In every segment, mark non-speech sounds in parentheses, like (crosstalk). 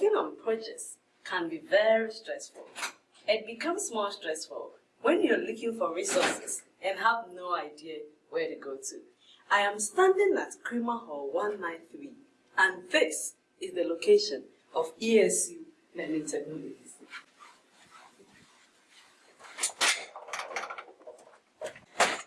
Working on projects can be very stressful. It becomes more stressful when you're looking for resources and have no idea where to go to. I am standing at Cremer Hall 193 and this is the location of ESU Learning Technologies.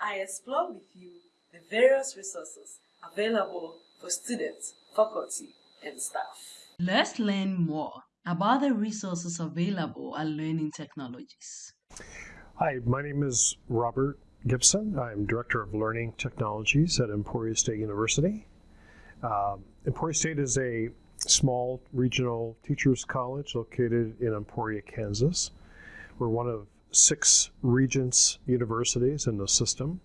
I explore with you the various resources available for students, faculty, and staff. Let's learn more about the resources available at Learning Technologies. Hi, my name is Robert Gibson. I'm Director of Learning Technologies at Emporia State University. Um, Emporia State is a small regional teachers college located in Emporia, Kansas. We're one of six Regents universities in the system.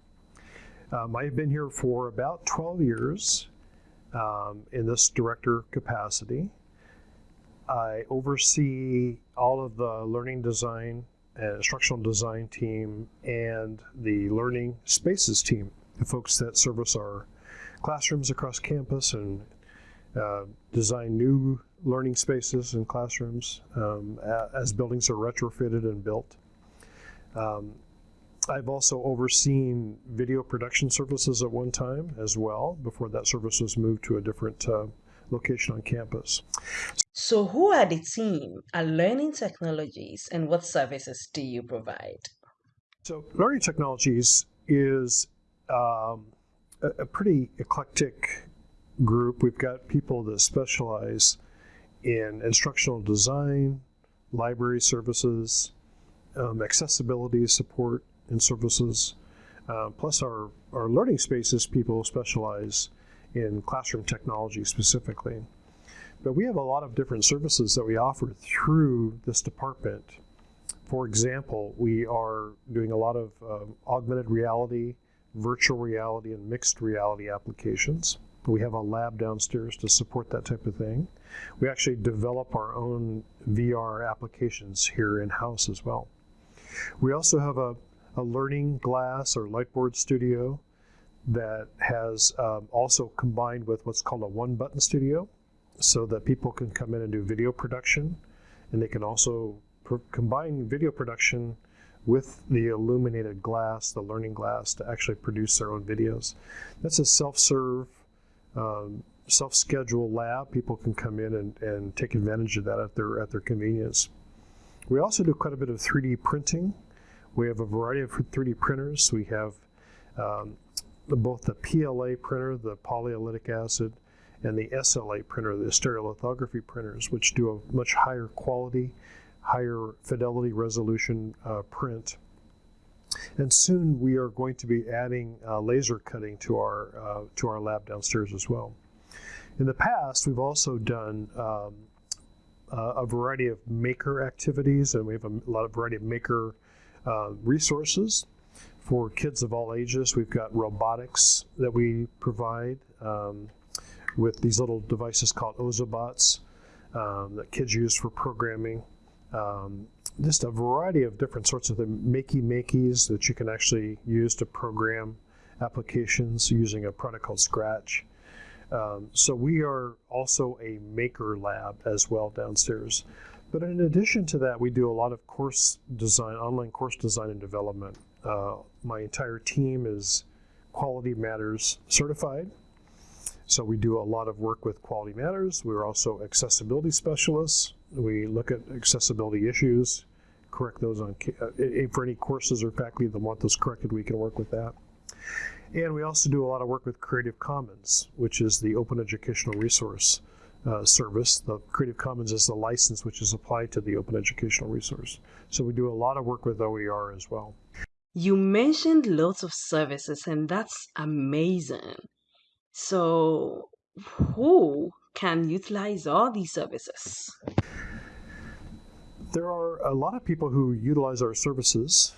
Um, I've been here for about 12 years um, in this director capacity. I oversee all of the learning design and instructional design team and the learning spaces team, the folks that service our classrooms across campus and uh, design new learning spaces and classrooms um, as buildings are retrofitted and built. Um, I've also overseen video production services at one time as well before that service was moved to a different uh, location on campus. So, who are the team at Learning Technologies and what services do you provide? So, Learning Technologies is um, a, a pretty eclectic group. We've got people that specialize in instructional design, library services, um, accessibility support and services. Uh, plus, our, our learning spaces people specialize in classroom technology specifically. But we have a lot of different services that we offer through this department. For example, we are doing a lot of um, augmented reality, virtual reality, and mixed reality applications. We have a lab downstairs to support that type of thing. We actually develop our own VR applications here in-house as well. We also have a, a learning glass or lightboard studio that has um, also combined with what's called a one button studio so that people can come in and do video production and they can also combine video production with the illuminated glass, the learning glass, to actually produce their own videos. That's a self-serve, um, self-schedule lab. People can come in and, and take advantage of that at their, at their convenience. We also do quite a bit of 3D printing. We have a variety of 3D printers. We have um, both the PLA printer, the polylactic acid, and the SLA printer, the stereolithography printers, which do a much higher quality, higher fidelity resolution uh, print. And soon we are going to be adding uh, laser cutting to our uh, to our lab downstairs as well. In the past, we've also done um, a variety of maker activities, and we have a lot of variety of maker uh, resources for kids of all ages. We've got robotics that we provide. Um, with these little devices called Ozobots um, that kids use for programming. Um, just a variety of different sorts of the makey makeys that you can actually use to program applications using a product called Scratch. Um, so we are also a maker lab as well downstairs. But in addition to that, we do a lot of course design, online course design and development. Uh, my entire team is Quality Matters certified. So we do a lot of work with Quality Matters. We're also accessibility specialists. We look at accessibility issues, correct those on uh, for any courses or faculty that want those corrected. We can work with that. And we also do a lot of work with Creative Commons, which is the open educational resource uh, service. The Creative Commons is the license which is applied to the open educational resource. So we do a lot of work with OER as well. You mentioned lots of services, and that's amazing. So, who can utilize all these services? There are a lot of people who utilize our services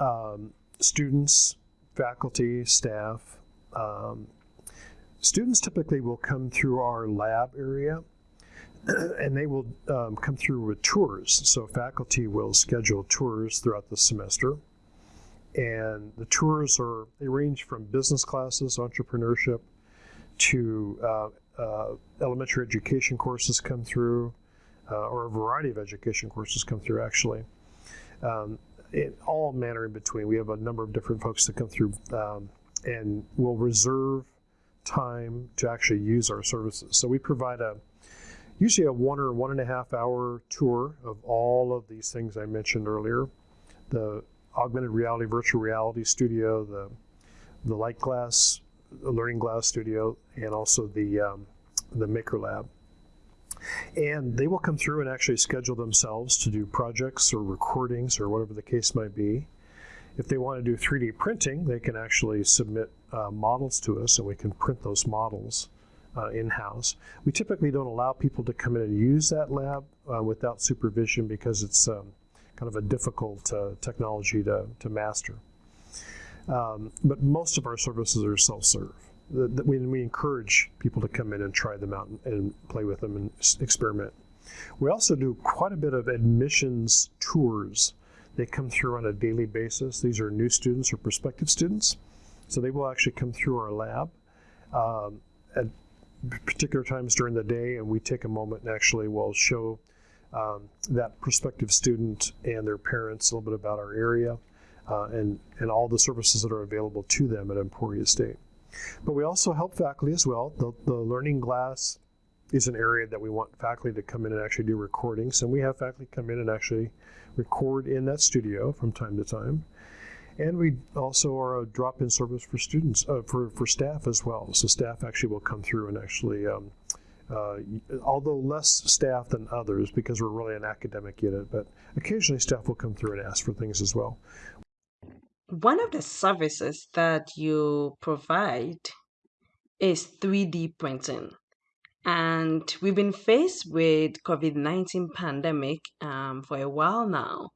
um, students, faculty, staff. Um, students typically will come through our lab area (clears throat) and they will um, come through with tours. So faculty will schedule tours throughout the semester. And the tours are, they range from business classes, entrepreneurship, to uh, uh, elementary education courses come through, uh, or a variety of education courses come through actually. Um, it, all manner in between. We have a number of different folks that come through um, and will reserve time to actually use our services. So we provide a usually a one or one and a half hour tour of all of these things I mentioned earlier. The augmented reality, virtual reality studio, the the light glass, learning glass studio, and also the um, the maker lab. And they will come through and actually schedule themselves to do projects or recordings or whatever the case might be. If they want to do 3D printing, they can actually submit uh, models to us and we can print those models uh, in-house. We typically don't allow people to come in and use that lab uh, without supervision because it's um, kind of a difficult uh, technology to, to master. Um, but most of our services are self-serve. We, we encourage people to come in and try them out and, and play with them and experiment. We also do quite a bit of admissions tours. They come through on a daily basis. These are new students or prospective students. So they will actually come through our lab um, at particular times during the day, and we take a moment and actually will show um, that prospective student and their parents a little bit about our area uh, and, and all the services that are available to them at Emporia State. But we also help faculty as well. The, the Learning Glass is an area that we want faculty to come in and actually do recordings. And we have faculty come in and actually record in that studio from time to time. And we also are a drop-in service for students, uh, for, for staff as well. So staff actually will come through and actually, um, uh, although less staff than others because we're really an academic unit, but occasionally staff will come through and ask for things as well. One of the services that you provide is 3D printing. And we've been faced with COVID-19 pandemic um, for a while now.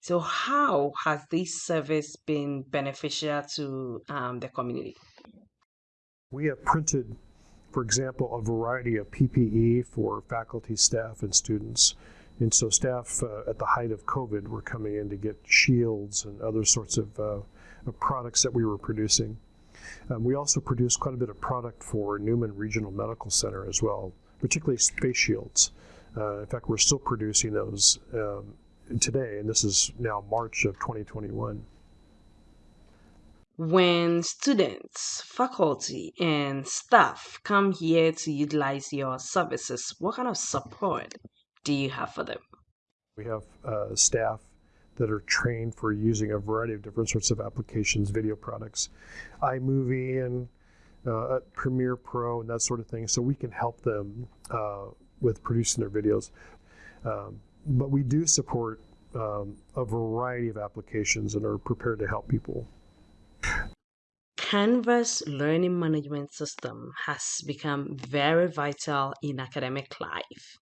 So how has this service been beneficial to um, the community? We have printed, for example, a variety of PPE for faculty, staff, and students. And so staff uh, at the height of COVID were coming in to get shields and other sorts of, uh, of products that we were producing. Um, we also produced quite a bit of product for Newman Regional Medical Center as well, particularly face shields. Uh, in fact, we're still producing those um, today, and this is now March of 2021. When students, faculty, and staff come here to utilize your services, what kind of support do you have for them? We have uh, staff that are trained for using a variety of different sorts of applications, video products, iMovie and uh, Premiere Pro and that sort of thing. So we can help them uh, with producing their videos. Um, but we do support um, a variety of applications and are prepared to help people. Canvas learning management system has become very vital in academic life.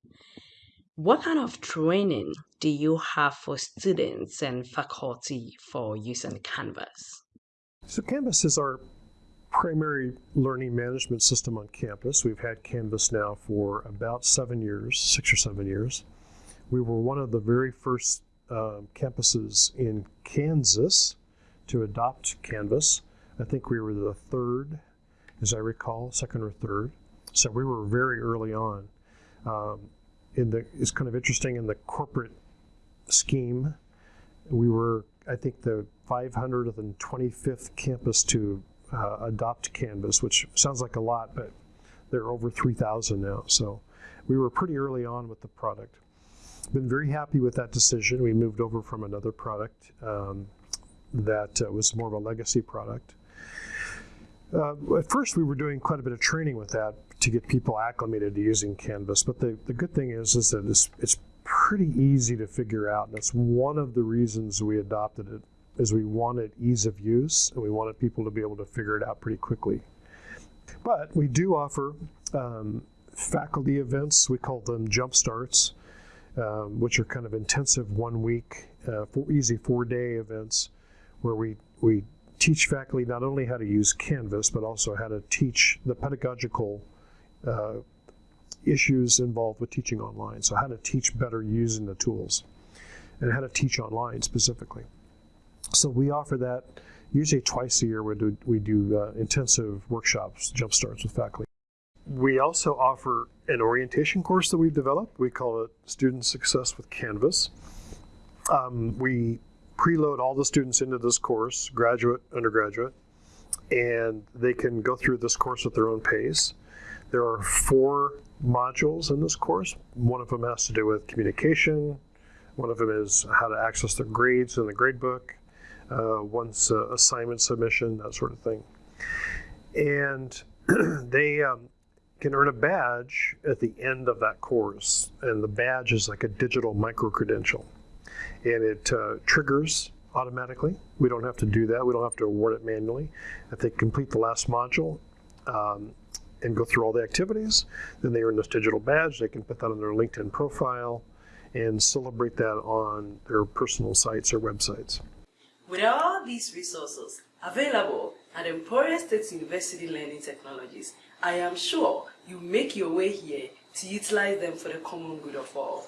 What kind of training do you have for students and faculty for using Canvas? So Canvas is our primary learning management system on campus. We've had Canvas now for about seven years, six or seven years. We were one of the very first uh, campuses in Kansas to adopt Canvas. I think we were the third, as I recall, second or third. So we were very early on. Um, in the it's kind of interesting in the corporate scheme. We were, I think, the 525th campus to uh, adopt Canvas, which sounds like a lot, but there are over 3,000 now. So we were pretty early on with the product. Been very happy with that decision. We moved over from another product um, that uh, was more of a legacy product. Uh, at first, we were doing quite a bit of training with that to get people acclimated to using Canvas. But the, the good thing is, is that it's, it's pretty easy to figure out. And that's one of the reasons we adopted it, is we wanted ease of use and we wanted people to be able to figure it out pretty quickly. But we do offer um, faculty events. We call them jump starts, um, which are kind of intensive one week, uh, easy four day events where we, we teach faculty not only how to use Canvas, but also how to teach the pedagogical uh, issues involved with teaching online. So how to teach better using the tools and how to teach online specifically. So we offer that usually twice a year. We do, we do uh, intensive workshops, jump starts with faculty. we also offer an orientation course that we've developed. We call it Student Success with Canvas. Um, we preload all the students into this course, graduate, undergraduate, and they can go through this course at their own pace. There are four modules in this course. One of them has to do with communication. One of them is how to access their grades in the gradebook. Uh, one's uh, assignment submission, that sort of thing. And (clears throat) they um, can earn a badge at the end of that course. And the badge is like a digital micro credential. And it uh, triggers automatically. We don't have to do that. We don't have to award it manually. If they complete the last module um, and go through all the activities, then they earn this digital badge. They can put that on their LinkedIn profile and celebrate that on their personal sites or websites. With all these resources available at Emporia State University Learning Technologies, I am sure you make your way here to utilize them for the common good of all.